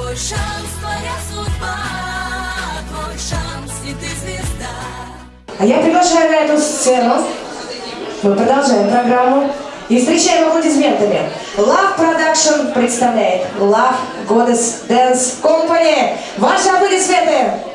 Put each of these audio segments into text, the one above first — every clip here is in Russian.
Твой шанс, твоя судьба, твой шанс, и ты звезда. А я приглашаю на эту сцену. Мы продолжаем программу. И встречаем аплодисментами. Love Production представляет Love Goddess Dance Company. Ваши аплодисменты!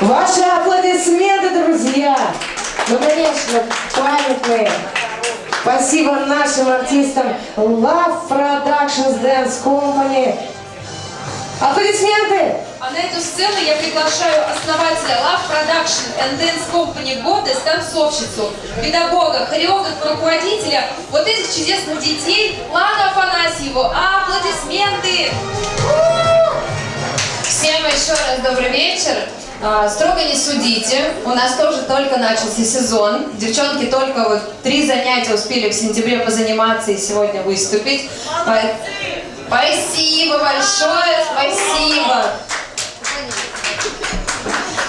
Ваши аплодисменты, друзья! Ну, конечно, памятные. Спасибо нашим артистам Love Productions Dance Company. Аплодисменты! А на эту сцену я приглашаю основателя Love Production and Dance Company года, танцовщицу, педагога, хореографа, руководителя вот этих чудесных детей Ладу Афанасьеву. Аплодисменты! Всем еще раз добрый вечер. А, Строго не судите, у нас тоже только начался сезон. Девчонки только вот три занятия успели в сентябре позаниматься и сегодня выступить. По- Спасибо большое, спасибо.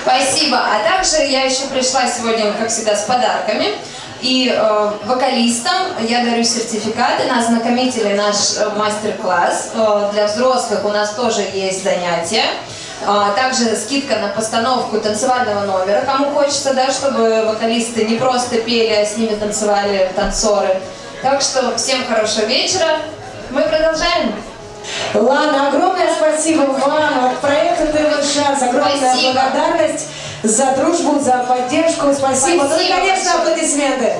Спасибо. А также я еще пришла сегодня, как всегда, с подарками. И э, вокалистам я дарю сертификаты на ознакомительный наш э, мастер-класс. Э, для взрослых у нас тоже есть занятия. А, Также скидка на постановку танцевального номера. Кому хочется, да, чтобы вокалисты не просто пели, а с ними танцевали танцоры. Так что всем хорошего вечера. Мы продолжаем. Лана, огромное спасибо вам от проекта ТВ Шанс. Огромная Спасибо. благодарность за дружбу, за поддержку. Спасибо. Ну и, Спасибо конечно, большое. аплодисменты.